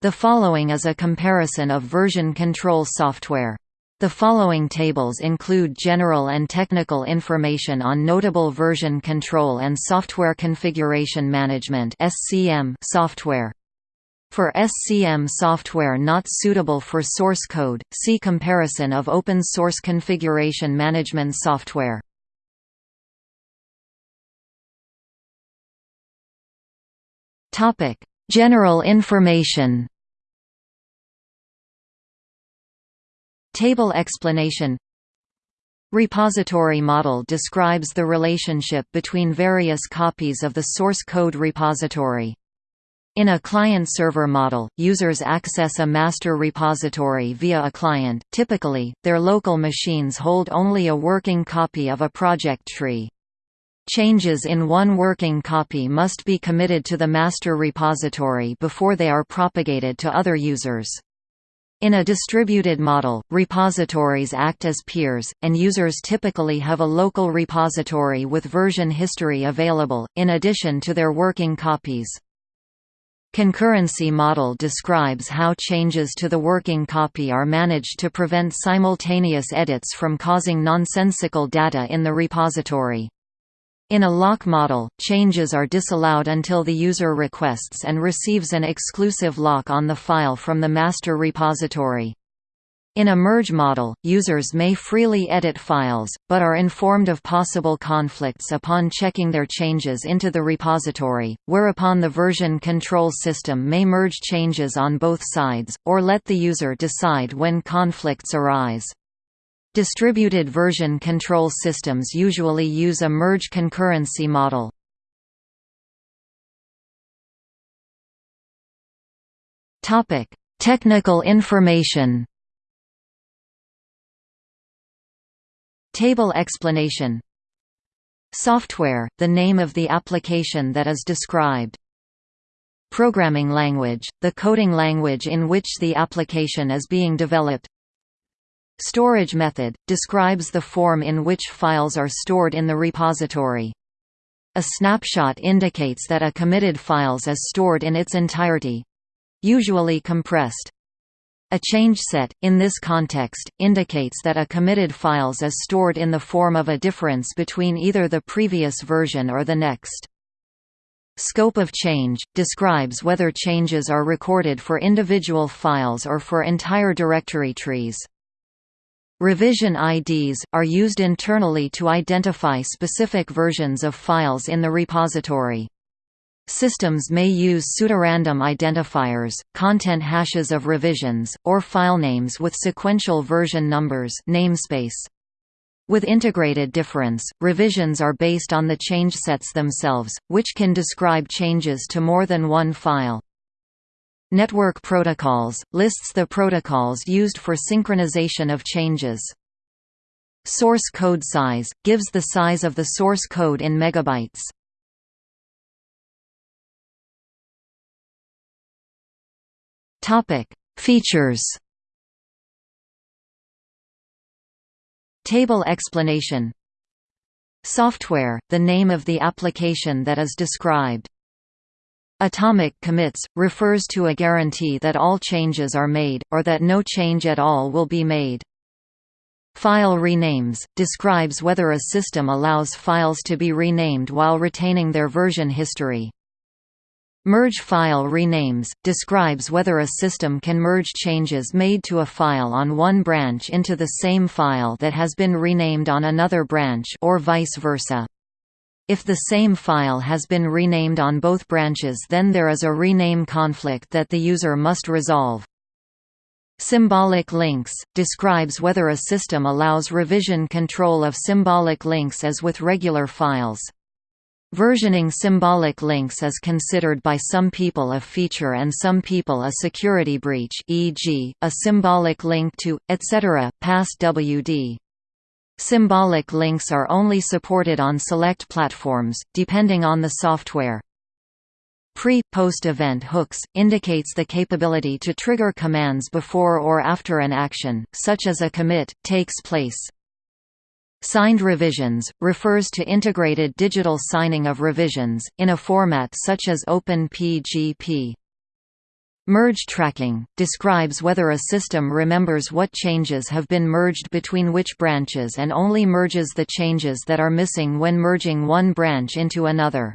The following is a comparison of version control software. The following tables include general and technical information on notable version control and software configuration management software. For SCM software not suitable for source code, see comparison of open source configuration management software. Topic: General information Table explanation Repository model describes the relationship between various copies of the source code repository. In a client-server model, users access a master repository via a client, typically, their local machines hold only a working copy of a project tree. Changes in one working copy must be committed to the master repository before they are propagated to other users. In a distributed model, repositories act as peers, and users typically have a local repository with version history available, in addition to their working copies. Concurrency model describes how changes to the working copy are managed to prevent simultaneous edits from causing nonsensical data in the repository. In a lock model, changes are disallowed until the user requests and receives an exclusive lock on the file from the master repository. In a merge model, users may freely edit files, but are informed of possible conflicts upon checking their changes into the repository, whereupon the version control system may merge changes on both sides, or let the user decide when conflicts arise. Distributed version control systems usually use a merge concurrency model. Topic: Technical information. Table explanation. Software, the name of the application that is described. Programming language, the coding language in which the application is being developed. Storage method – describes the form in which files are stored in the repository. A snapshot indicates that a committed files is stored in its entirety—usually compressed. A change set, in this context, indicates that a committed files is stored in the form of a difference between either the previous version or the next. Scope of change – describes whether changes are recorded for individual files or for entire directory trees. Revision IDs, are used internally to identify specific versions of files in the repository. Systems may use pseudorandom identifiers, content hashes of revisions, or filenames with sequential version numbers namespace. With integrated difference, revisions are based on the change sets themselves, which can describe changes to more than one file. Network protocols – lists the protocols used for synchronization of changes. Source code size – gives the size of the source code in megabytes. Features Table explanation Software – the name of the application that is described Atomic commits, refers to a guarantee that all changes are made, or that no change at all will be made. File renames, describes whether a system allows files to be renamed while retaining their version history. Merge file renames, describes whether a system can merge changes made to a file on one branch into the same file that has been renamed on another branch or vice versa. If the same file has been renamed on both branches then there is a rename conflict that the user must resolve. Symbolic links – describes whether a system allows revision control of symbolic links as with regular files. Versioning symbolic links is considered by some people a feature and some people a security breach e.g., a symbolic link to, etc., pass WD. Symbolic links are only supported on select platforms, depending on the software. Pre-post event hooks, indicates the capability to trigger commands before or after an action, such as a commit, takes place. Signed revisions, refers to integrated digital signing of revisions, in a format such as OpenPGP. Merge tracking – describes whether a system remembers what changes have been merged between which branches and only merges the changes that are missing when merging one branch into another.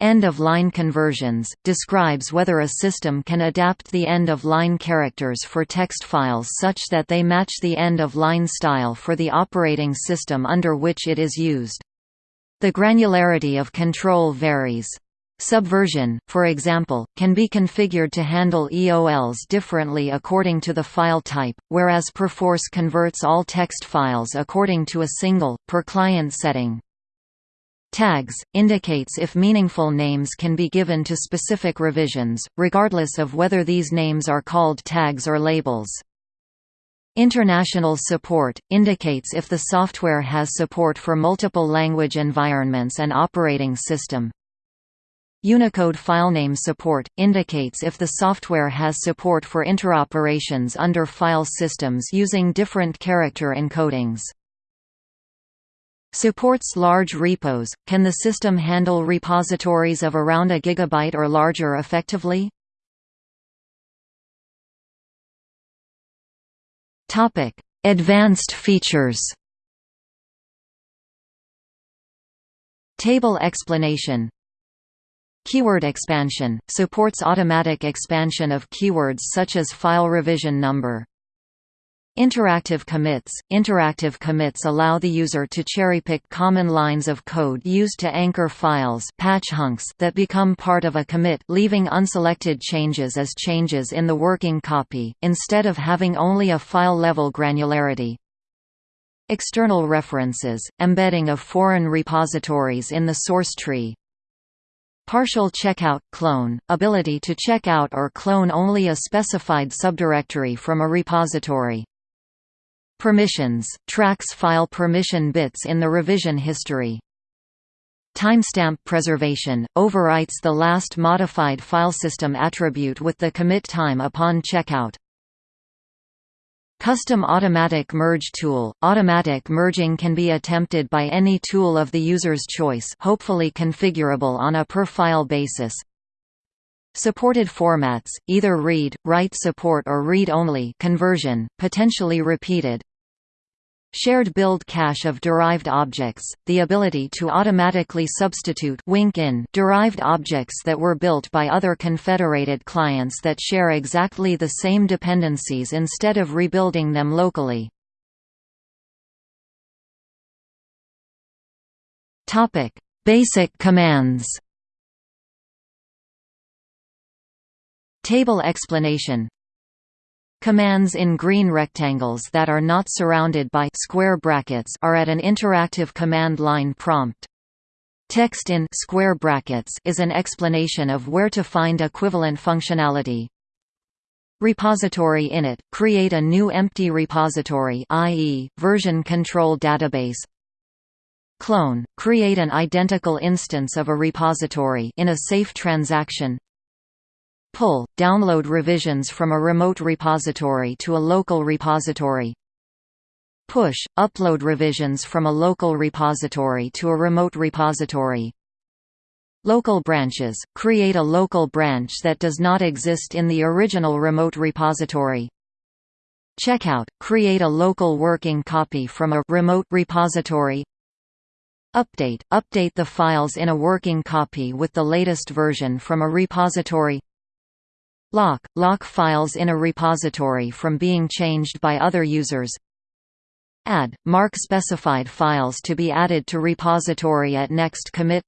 End-of-line conversions – describes whether a system can adapt the end-of-line characters for text files such that they match the end-of-line style for the operating system under which it is used. The granularity of control varies. Subversion, for example, can be configured to handle EOLs differently according to the file type, whereas Perforce converts all text files according to a single, per-client setting. Tags, indicates if meaningful names can be given to specific revisions, regardless of whether these names are called tags or labels. International support, indicates if the software has support for multiple language environments and operating system, Unicode filename support, indicates if the software has support for interoperations under file systems using different character encodings. Supports large repos. Can the system handle repositories of around a gigabyte or larger effectively? Topic: Advanced features. Table explanation Keyword expansion – supports automatic expansion of keywords such as file revision number. Interactive commits – Interactive commits allow the user to cherry-pick common lines of code used to anchor files patch hunks that become part of a commit leaving unselected changes as changes in the working copy, instead of having only a file-level granularity. External references – Embedding of foreign repositories in the source tree Partial checkout clone – ability to check out or clone only a specified subdirectory from a repository. Permissions – tracks file permission bits in the revision history. Timestamp preservation – overwrites the last modified filesystem attribute with the commit time upon checkout. Custom Automatic Merge Tool – Automatic merging can be attempted by any tool of the user's choice hopefully configurable on a per-file basis. Supported formats, either read, write support or read-only conversion, potentially repeated, Shared build cache of derived objects, the ability to automatically substitute wink in derived objects that were built by other confederated clients that share exactly the same dependencies instead of rebuilding them locally. Basic commands Table explanation Commands in green rectangles that are not surrounded by square brackets are at an interactive command line prompt. Text in square brackets is an explanation of where to find equivalent functionality. Repository init – create a new empty repository i.e., version control database Clone – create an identical instance of a repository in a safe transaction Pull – download revisions from a remote repository to a local repository. Push – upload revisions from a local repository to a remote repository. Local branches – create a local branch that does not exist in the original remote repository. Checkout – create a local working copy from a remote repository. Update – update the files in a working copy with the latest version from a repository Lock – lock files in a repository from being changed by other users. Add – mark specified files to be added to repository at next commit.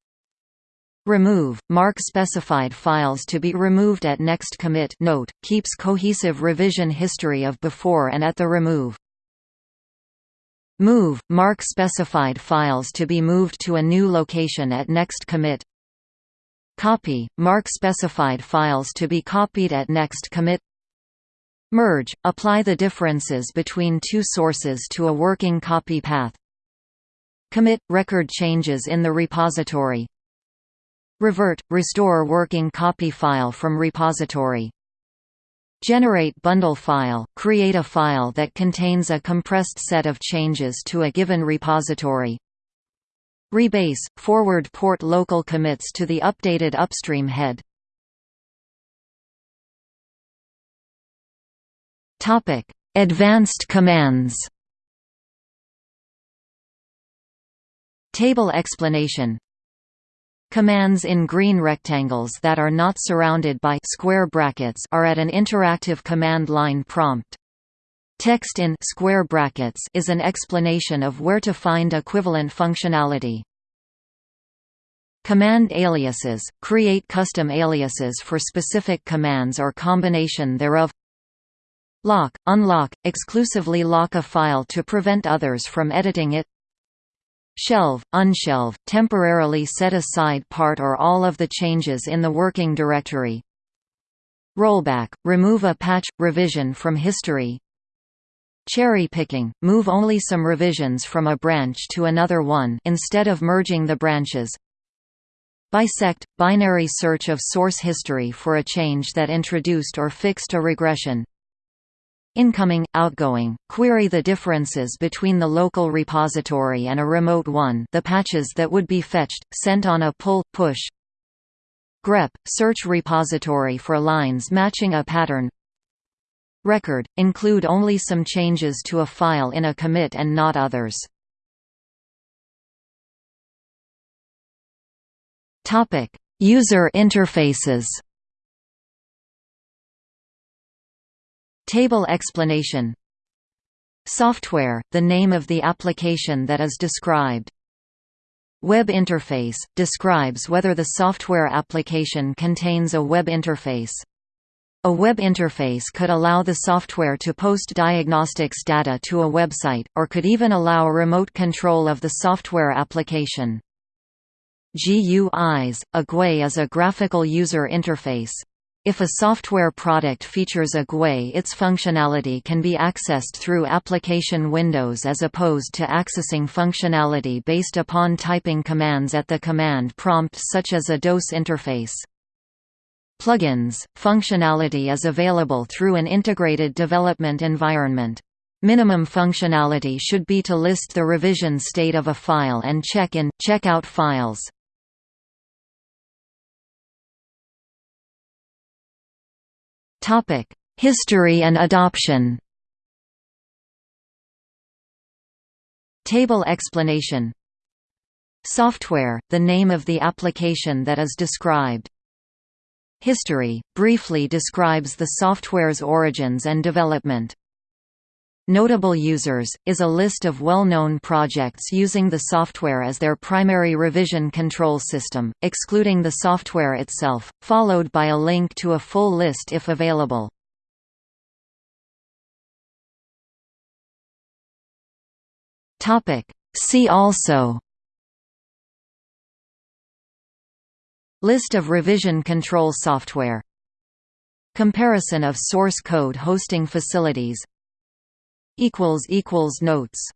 Remove – mark specified files to be removed at next commit. Note, keeps cohesive revision history of before and at the remove. Move – mark specified files to be moved to a new location at next commit Copy – Mark specified files to be copied at next commit. Merge – Apply the differences between two sources to a working copy path. Commit – Record changes in the repository. Revert – Restore working copy file from repository. Generate bundle file – Create a file that contains a compressed set of changes to a given repository Rebase – forward port local commits to the updated upstream head Advanced commands. Table explanation Commands in green rectangles that are not surrounded by square brackets are at an interactive command line prompt. Text in square brackets is an explanation of where to find equivalent functionality. Command aliases – create custom aliases for specific commands or combination thereof Lock – unlock, exclusively lock a file to prevent others from editing it Shelve, unshelve, temporarily set aside part or all of the changes in the working directory. Rollback, remove a patch, revision from history. Cherry picking, move only some revisions from a branch to another one instead of merging the branches. Bisect, binary search of source history for a change that introduced or fixed a regression. Incoming, outgoing, query the differences between the local repository and a remote one the patches that would be fetched, sent on a pull, push. grep, search repository for lines matching a pattern Record, include only some changes to a file in a commit and not others. User interfaces Table explanation Software, the name of the application that is described. Web interface – describes whether the software application contains a web interface. A web interface could allow the software to post diagnostics data to a website, or could even allow remote control of the software application. GUIs – A GUI is a graphical user interface. If a software product features a GUI its functionality can be accessed through application windows as opposed to accessing functionality based upon typing commands at the command prompt such as a DOS interface. Plugins – Functionality is available through an integrated development environment. Minimum functionality should be to list the revision state of a file and check in, check out files. History and adoption. Table explanation. Software, the name of the application that is described. History, briefly describes the software's origins and development. Notable users, is a list of well-known projects using the software as their primary revision control system, excluding the software itself, followed by a link to a full list if available. See also List of revision control software. Comparison of source code hosting facilities. Notes